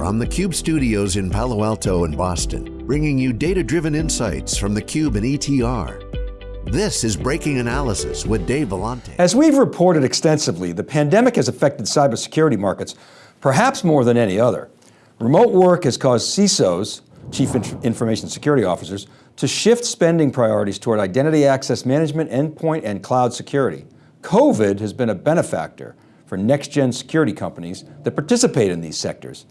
from the Cube studios in Palo Alto and Boston, bringing you data-driven insights from the Cube and ETR. This is Breaking Analysis with Dave Vellante. As we've reported extensively, the pandemic has affected cybersecurity markets perhaps more than any other. Remote work has caused CISOs, Chief Information Security Officers, to shift spending priorities toward identity access management, endpoint, and cloud security. COVID has been a benefactor for next-gen security companies that participate in these sectors.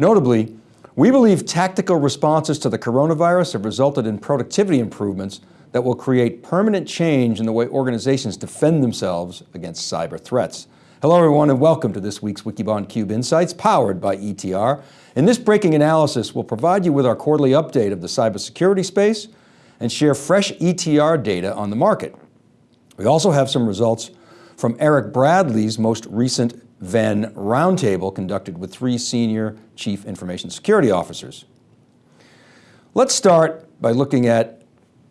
Notably, we believe tactical responses to the coronavirus have resulted in productivity improvements that will create permanent change in the way organizations defend themselves against cyber threats. Hello everyone and welcome to this week's Wikibon Cube Insights powered by ETR. In this breaking analysis, we'll provide you with our quarterly update of the cybersecurity space and share fresh ETR data on the market. We also have some results from Eric Bradley's most recent Venn roundtable conducted with three senior chief information security officers. Let's start by looking at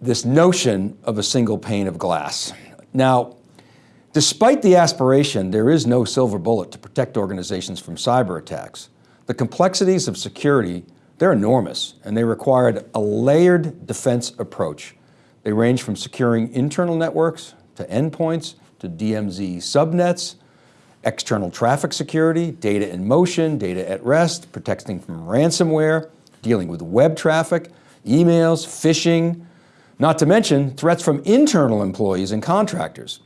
this notion of a single pane of glass. Now, despite the aspiration, there is no silver bullet to protect organizations from cyber attacks. The complexities of security, they're enormous and they required a layered defense approach. They range from securing internal networks to endpoints to DMZ subnets, external traffic security, data in motion, data at rest, protecting from ransomware, dealing with web traffic, emails, phishing, not to mention threats from internal employees and contractors.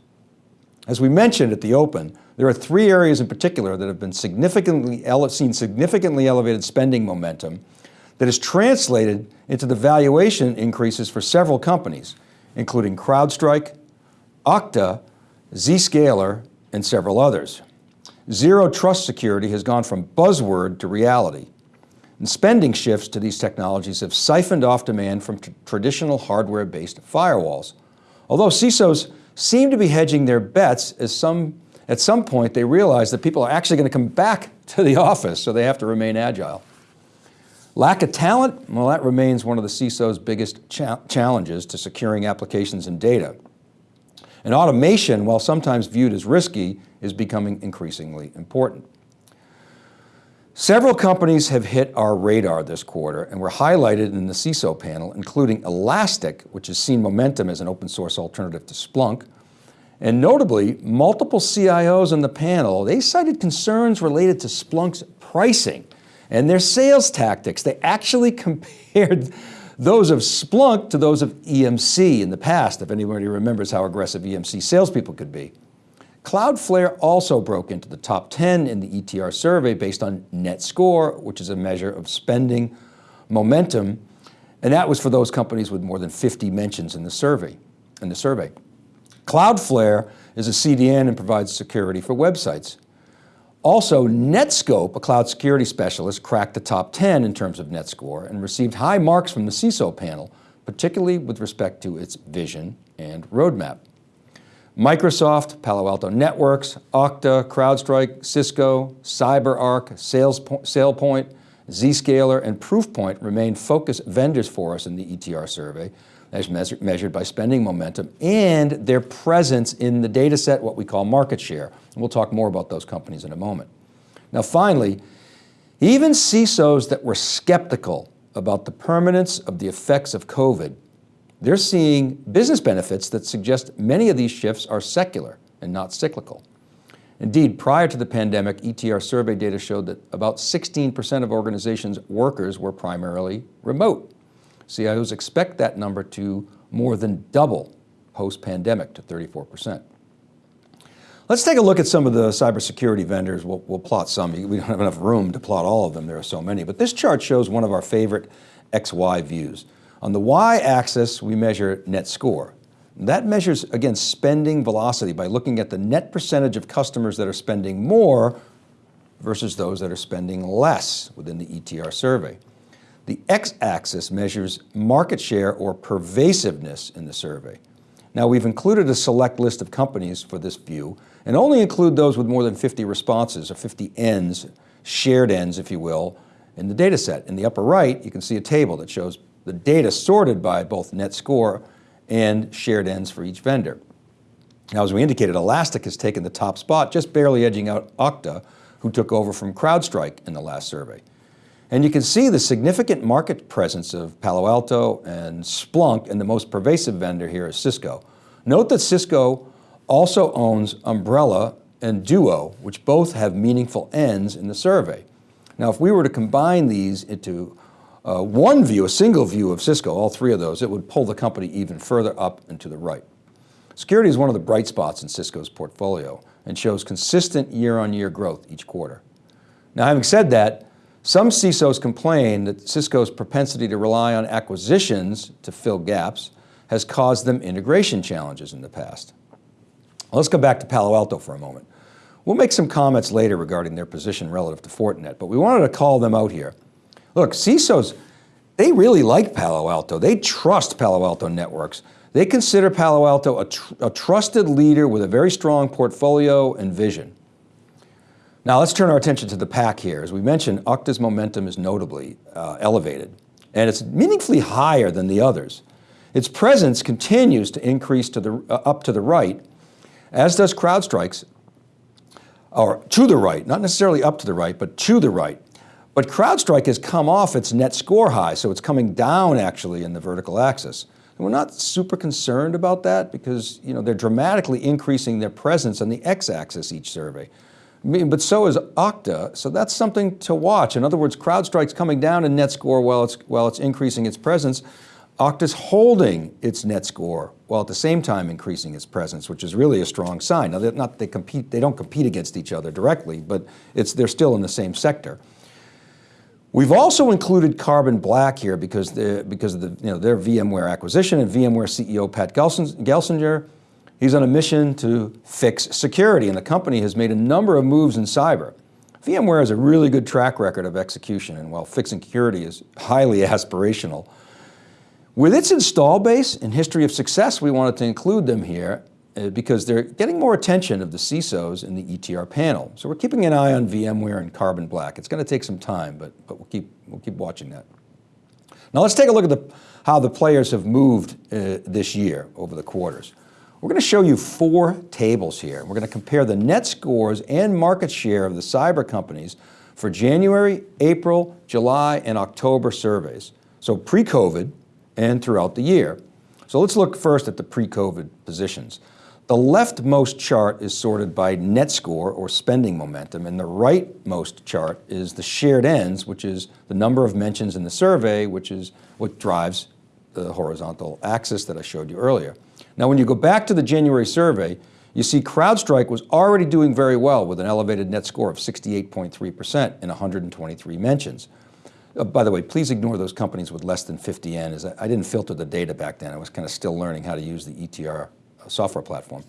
As we mentioned at the open, there are three areas in particular that have been significantly seen significantly elevated spending momentum that has translated into the valuation increases for several companies, including CrowdStrike, Okta, Zscaler, and several others. Zero trust security has gone from buzzword to reality. And spending shifts to these technologies have siphoned off demand from traditional hardware-based firewalls. Although CISOs seem to be hedging their bets as some, at some point they realize that people are actually going to come back to the office, so they have to remain agile. Lack of talent, well that remains one of the CISO's biggest cha challenges to securing applications and data. And automation, while sometimes viewed as risky, is becoming increasingly important. Several companies have hit our radar this quarter and were highlighted in the CISO panel, including Elastic, which has seen momentum as an open source alternative to Splunk. And notably, multiple CIOs on the panel, they cited concerns related to Splunk's pricing and their sales tactics. They actually compared those of Splunk to those of EMC in the past, if anybody remembers how aggressive EMC salespeople could be. Cloudflare also broke into the top 10 in the ETR survey based on net score, which is a measure of spending momentum. And that was for those companies with more than 50 mentions in the survey. In the survey. Cloudflare is a CDN and provides security for websites. Also, Netskope, a cloud security specialist, cracked the top 10 in terms of net score and received high marks from the CISO panel, particularly with respect to its vision and roadmap. Microsoft, Palo Alto Networks, Okta, CrowdStrike, Cisco, CyberArk, SailPoint, Zscaler, and Proofpoint remain focus vendors for us in the ETR survey, as measured by spending momentum and their presence in the data set, what we call market share. And we'll talk more about those companies in a moment. Now finally, even CISOs that were skeptical about the permanence of the effects of COVID, they're seeing business benefits that suggest many of these shifts are secular and not cyclical. Indeed, prior to the pandemic, ETR survey data showed that about 16% of organizations' workers were primarily remote. CIOs expect that number to more than double post-pandemic to 34%. Let's take a look at some of the cybersecurity vendors. We'll, we'll, plot some. We don't have enough room to plot all of them. There are so many. But this chart shows one of our favorite XY views. On the Y-axis, we measure net score. That measures, again, spending velocity by looking at the net percentage of customers that are spending more versus those that are spending less within the ETR survey. The x-axis measures market share or pervasiveness in the survey. Now we've included a select list of companies for this view and only include those with more than 50 responses or 50 Ns, shared Ns if you will, in the data set. In the upper right, you can see a table that shows the data sorted by both net score and shared Ns for each vendor. Now as we indicated, Elastic has taken the top spot, just barely edging out Okta, who took over from CrowdStrike in the last survey. And you can see the significant market presence of Palo Alto and Splunk, and the most pervasive vendor here is Cisco. Note that Cisco also owns Umbrella and Duo, which both have meaningful Ns in the survey. Now, if we were to combine these into uh, one view, a single view of Cisco, all three of those, it would pull the company even further up and to the right. Security is one of the bright spots in Cisco's portfolio and shows consistent year-on-year -year growth each quarter. Now, having said that, some CISOs complain that Cisco's propensity to rely on acquisitions to fill gaps has caused them integration challenges in the past. let's go back to Palo Alto for a moment. We'll make some comments later regarding their position relative to Fortinet, but we wanted to call them out here. Look, CISOs, they really like Palo Alto. They trust Palo Alto networks. They consider Palo Alto a, tr a trusted leader with a very strong portfolio and vision. Now let's turn our attention to the pack here. As we mentioned, Okta's momentum is notably uh, elevated, and it's meaningfully higher than the others. Its presence continues to increase to the, uh, up to the right, as does CrowdStrike's, or to the right, not necessarily up to the right, but to the right. But CrowdStrike has come off its net score high, so it's coming down actually in the vertical axis. And we're not super concerned about that because you know, they're dramatically increasing their presence on the x-axis each survey. But so is Okta, so that's something to watch. In other words, CrowdStrike's coming down in net score while it's, while it's increasing its presence. Okta's holding its net score while at the same time increasing its presence, which is really a strong sign. Now, not they compete, they don't compete against each other directly, but it's, they're still in the same sector. We've also included Carbon Black here because, because of the, you know, their VMware acquisition and VMware CEO Pat Gelsinger, he's on a mission to fix security and the company has made a number of moves in cyber. VMware has a really good track record of execution and while fixing security is highly aspirational, with its install base and history of success, we wanted to include them here uh, because they're getting more attention of the CISOs in the ETR panel. So we're keeping an eye on VMware and Carbon Black. It's going to take some time, but, but we'll, keep, we'll keep watching that. Now let's take a look at the, how the players have moved uh, this year over the quarters. We're going to show you four tables here. We're going to compare the net scores and market share of the cyber companies for January, April, July, and October surveys. So pre-COVID and throughout the year. So let's look first at the pre-COVID positions. The leftmost chart is sorted by net score or spending momentum, and the rightmost chart is the shared Ns, which is the number of mentions in the survey, which is what drives the horizontal axis that I showed you earlier. Now, when you go back to the January survey, you see CrowdStrike was already doing very well with an elevated net score of 68.3% in 123 mentions. Uh, by the way, please ignore those companies with less than 50 N. Is I didn't filter the data back then. I was kind of still learning how to use the ETR software platform.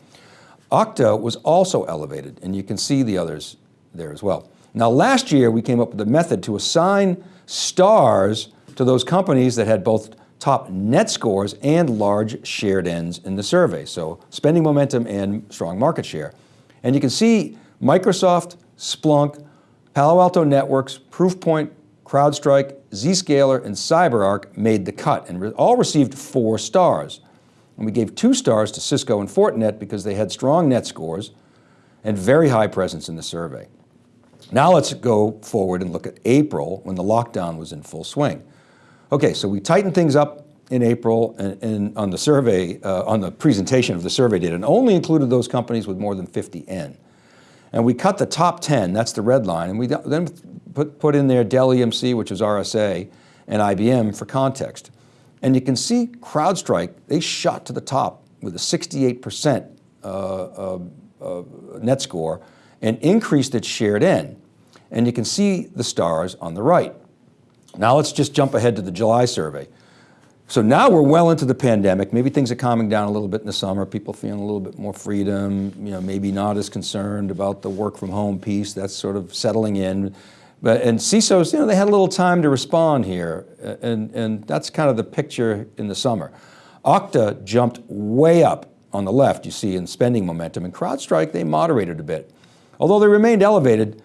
Okta was also elevated, and you can see the others there as well. Now last year, we came up with a method to assign stars to those companies that had both top net scores and large shared Ns in the survey. So spending momentum and strong market share. And you can see Microsoft, Splunk, Palo Alto Networks, Proofpoint, CrowdStrike, Zscaler, and CyberArk made the cut and all received four stars. And we gave two stars to Cisco and Fortinet because they had strong net scores and very high presence in the survey. Now let's go forward and look at April when the lockdown was in full swing. Okay, so we tightened things up in April and, and on the survey, uh, on the presentation of the survey data and only included those companies with more than 50 N. And we cut the top 10, that's the red line, and we then put, put in there Dell EMC, which is RSA, and IBM for context. And you can see CrowdStrike, they shot to the top with a 68% uh, uh, uh, net score and increased its shared N. And you can see the stars on the right. Now let's just jump ahead to the July survey. So now we're well into the pandemic. Maybe things are calming down a little bit in the summer. People feeling a little bit more freedom, you know, maybe not as concerned about the work from home piece. That's sort of settling in. But, and CISOs, you know, they had a little time to respond here, and, and that's kind of the picture in the summer. Okta jumped way up on the left, you see, in spending momentum, and CrowdStrike, they moderated a bit. Although they remained elevated,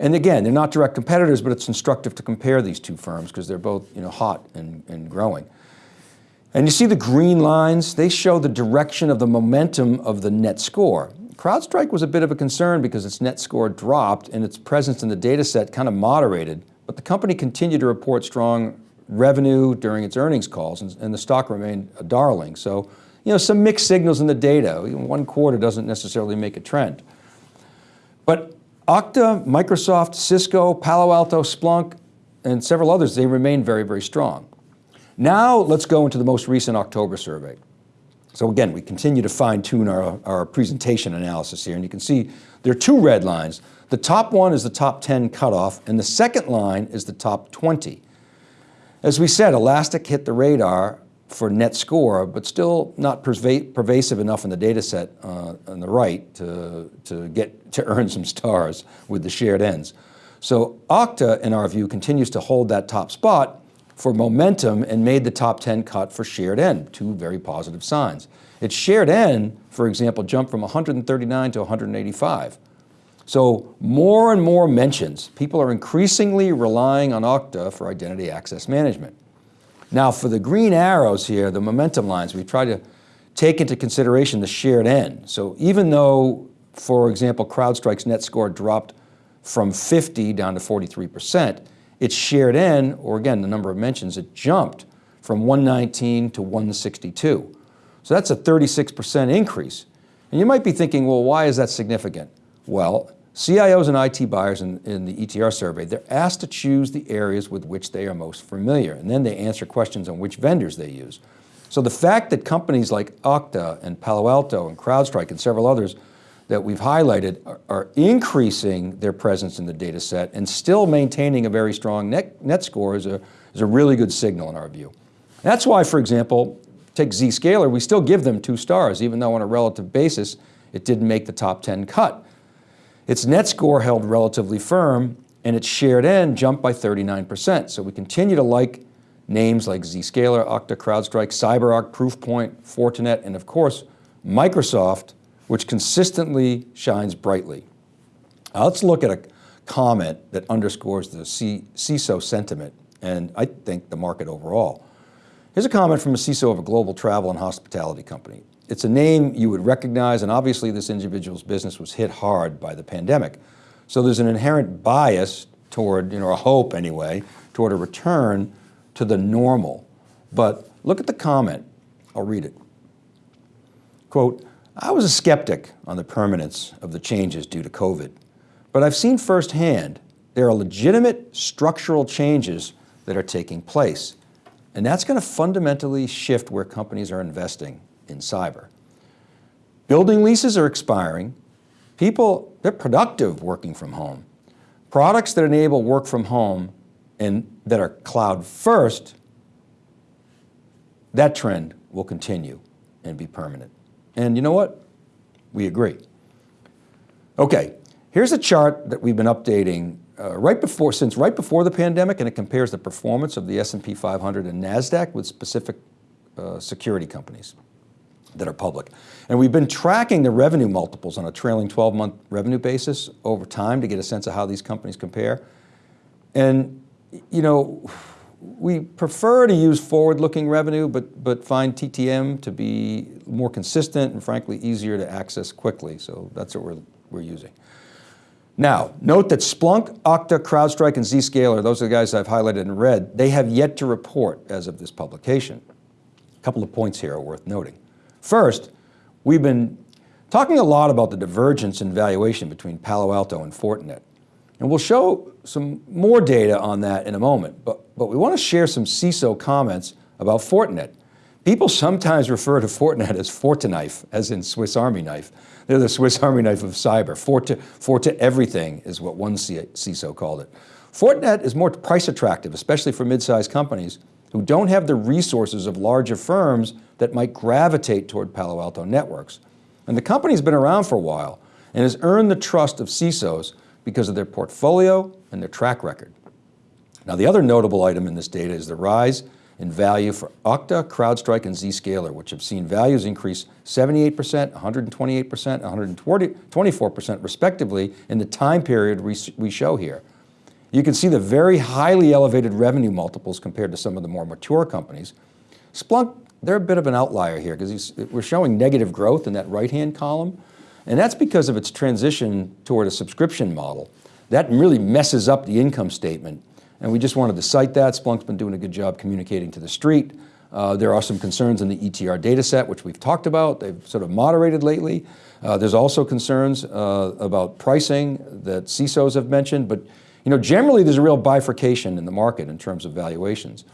and again, they're not direct competitors, but it's instructive to compare these two firms because they're both you know, hot and, and growing. And you see the green lines, they show the direction of the momentum of the net score. CrowdStrike was a bit of a concern because its net score dropped and its presence in the data set kind of moderated, but the company continued to report strong revenue during its earnings calls and, and the stock remained a darling. So, you know, some mixed signals in the data. One quarter doesn't necessarily make a trend. But Okta, Microsoft, Cisco, Palo Alto, Splunk, and several others, they remain very, very strong. Now let's go into the most recent October survey. So again, we continue to fine tune our, our presentation analysis here and you can see there are two red lines. The top one is the top 10 cutoff and the second line is the top 20. As we said, Elastic hit the radar for net score, but still not pervasive enough in the data set uh, on the right to, to, get, to earn some stars with the shared Ns. So Okta, in our view, continues to hold that top spot for momentum and made the top 10 cut for shared N, two very positive signs. Its shared N, for example, jumped from 139 to 185. So more and more mentions, people are increasingly relying on Okta for identity access management. Now for the green arrows here, the momentum lines, we try to take into consideration the shared N. So even though, for example, CrowdStrike's net score dropped from 50 down to 43%, its shared N, or again, the number of mentions, it jumped from 119 to 162. So that's a 36% increase. And you might be thinking, well, why is that significant? Well, CIOs and IT buyers in, in, the ETR survey, they're asked to choose the areas with which they are most familiar, and then they answer questions on which vendors they use. So the fact that companies like Okta and Palo Alto and CrowdStrike and several others that we've highlighted are, are increasing their presence in the data set and still maintaining a very strong net, net score is a, is a really good signal in our view. That's why, for example, take Zscaler, we still give them two stars, even though on a relative basis, it didn't make the top 10 cut. Its net score held relatively firm and its shared N jumped by 39%. So we continue to like names like Zscaler, Okta, CrowdStrike, CyberArk, Proofpoint, Fortinet, and of course, Microsoft, which consistently shines brightly. Now let's look at a comment that underscores the CISO sentiment and I think the market overall. Here's a comment from a CISO of a global travel and hospitality company. It's a name you would recognize and obviously this individual's business was hit hard by the pandemic. So there's an inherent bias toward, you know, a hope anyway, toward a return to the normal. But look at the comment, I'll read it. Quote, I was a skeptic on the permanence of the changes due to COVID, but I've seen firsthand there are legitimate structural changes that are taking place. And that's going to fundamentally shift where companies are investing in cyber. Building leases are expiring. People, they're productive working from home. Products that enable work from home and that are cloud first, that trend will continue and be permanent. And you know what? We agree. Okay, here's a chart that we've been updating uh, right before, since right before the pandemic, and it compares the performance of the S&P 500 and NASDAQ with specific uh, security companies that are public. And we've been tracking the revenue multiples on a trailing 12 month revenue basis over time to get a sense of how these companies compare. And, you know, we prefer to use forward-looking revenue, but, but find TTM to be more consistent and frankly easier to access quickly. So that's what we're, we're using. Now, note that Splunk, Okta, CrowdStrike, and Zscaler, those are the guys I've highlighted in red, they have yet to report as of this publication. A couple of points here are worth noting. First, we've been talking a lot about the divergence in valuation between Palo Alto and Fortinet. And we'll show some more data on that in a moment, but, but we want to share some CISO comments about Fortinet. People sometimes refer to Fortinet as Fortiknife, as in Swiss Army knife. They're the Swiss Army knife of cyber. Forti, Forti everything is what one CISO called it. Fortinet is more price attractive, especially for mid-sized companies who don't have the resources of larger firms that might gravitate toward Palo Alto networks. And the company's been around for a while and has earned the trust of CISOs because of their portfolio and their track record. Now the other notable item in this data is the rise in value for Okta, CrowdStrike, and Zscaler, which have seen values increase 78%, 128%, 124% respectively in the time period we show here. You can see the very highly elevated revenue multiples compared to some of the more mature companies. Splunk they're a bit of an outlier here because we're showing negative growth in that right-hand column. And that's because of its transition toward a subscription model. That really messes up the income statement and we just wanted to cite that. Splunk's been doing a good job communicating to the street. Uh, there are some concerns in the ETR data set, which we've talked about. They've sort of moderated lately. Uh, there's also concerns uh, about pricing that CISOs have mentioned, but you know, generally there's a real bifurcation in the market in terms of valuations.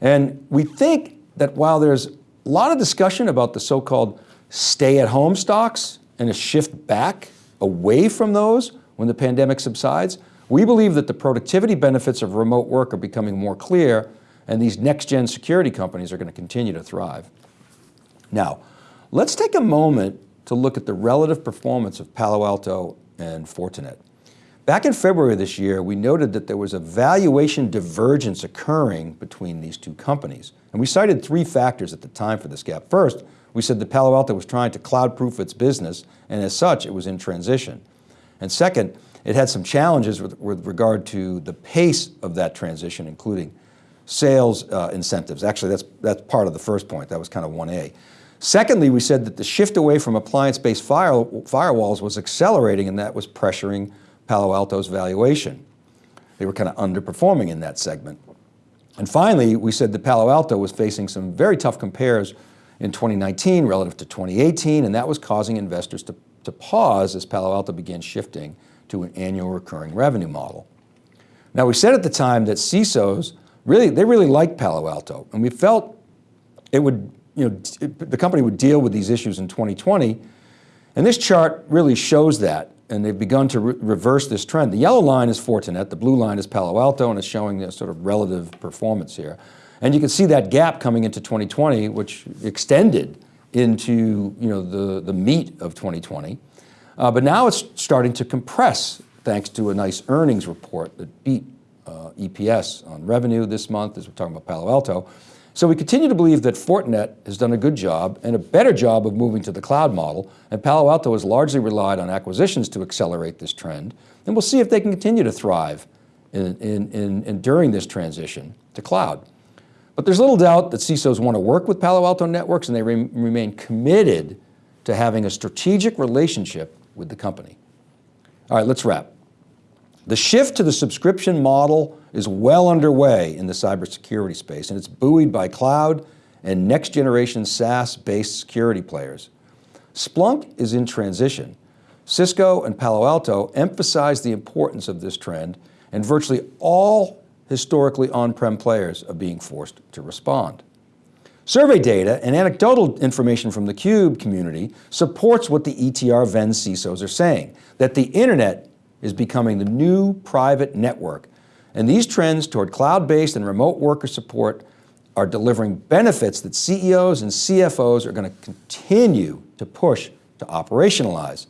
And we think that while there's a lot of discussion about the so-called stay-at-home stocks and a shift back away from those when the pandemic subsides, we believe that the productivity benefits of remote work are becoming more clear and these next-gen security companies are going to continue to thrive. Now, let's take a moment to look at the relative performance of Palo Alto and Fortinet. Back in February of this year, we noted that there was a valuation divergence occurring between these two companies. And we cited three factors at the time for this gap. First, we said that Palo Alto was trying to cloud-proof its business, and as such, it was in transition. And second, it had some challenges with, with regard to the pace of that transition, including sales uh, incentives. Actually, that's, that's part of the first point. That was kind of 1A. Secondly, we said that the shift away from appliance-based fire, firewalls was accelerating and that was pressuring Palo Alto's valuation. They were kind of underperforming in that segment. And finally, we said that Palo Alto was facing some very tough compares in 2019 relative to 2018, and that was causing investors to, to pause as Palo Alto began shifting to an annual recurring revenue model. Now we said at the time that CISOs really, they really liked Palo Alto, and we felt it would, you know, it, the company would deal with these issues in 2020, and this chart really shows that and they've begun to re reverse this trend. The yellow line is Fortinet, the blue line is Palo Alto, and it's showing the sort of relative performance here. And you can see that gap coming into 2020, which extended into you know, the, the meat of 2020. Uh, but now it's starting to compress thanks to a nice earnings report that beat uh, EPS on revenue this month as we're talking about Palo Alto. So we continue to believe that Fortinet has done a good job and a better job of moving to the cloud model, and Palo Alto has largely relied on acquisitions to accelerate this trend, and we'll see if they can continue to thrive in, in, in, in during this transition to cloud. But there's little doubt that CISOs want to work with Palo Alto Networks and they re remain committed to having a strategic relationship with the company. All right, let's wrap. The shift to the subscription model is well underway in the cybersecurity space and it's buoyed by cloud and next generation SaaS-based security players. Splunk is in transition. Cisco and Palo Alto emphasize the importance of this trend and virtually all historically on-prem players are being forced to respond. Survey data and anecdotal information from the CUBE community supports what the ETR Venn CISOs are saying, that the internet is becoming the new private network and these trends toward cloud-based and remote worker support are delivering benefits that CEOs and CFOs are going to continue to push to operationalize.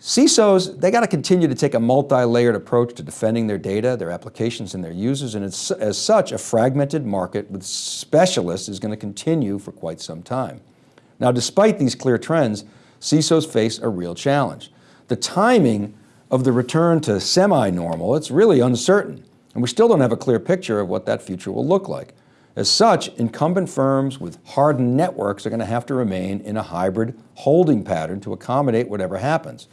CISOs, they got to continue to take a multi-layered approach to defending their data, their applications, and their users, and as such, a fragmented market with specialists is going to continue for quite some time. Now, despite these clear trends, CISOs face a real challenge. The timing of the return to semi-normal, it's really uncertain. And we still don't have a clear picture of what that future will look like. As such, incumbent firms with hardened networks are going to have to remain in a hybrid holding pattern to accommodate whatever happens.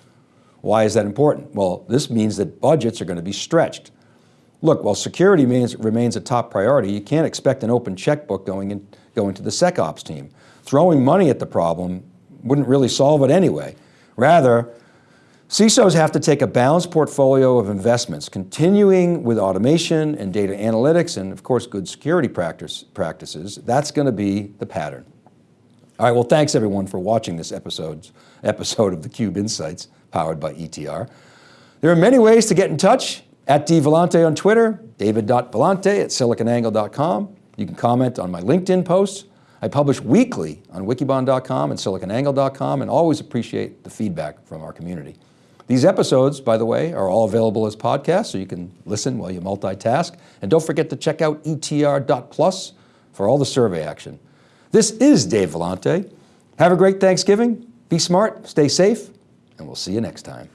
Why is that important? Well, this means that budgets are going to be stretched. Look, while security remains, remains a top priority, you can't expect an open checkbook going, in, going to the SecOps team. Throwing money at the problem wouldn't really solve it anyway. Rather, CISOs have to take a balanced portfolio of investments, continuing with automation and data analytics and of course good security practice, practices. That's going to be the pattern. All right, well thanks everyone for watching this episode, episode of theCUBE Insights powered by ETR. There are many ways to get in touch, at dvellante on Twitter, david.vellante at siliconangle.com. You can comment on my LinkedIn posts. I publish weekly on wikibon.com and siliconangle.com and always appreciate the feedback from our community. These episodes, by the way, are all available as podcasts, so you can listen while you multitask. And don't forget to check out etr.plus for all the survey action. This is Dave Vellante. Have a great Thanksgiving, be smart, stay safe, and we'll see you next time.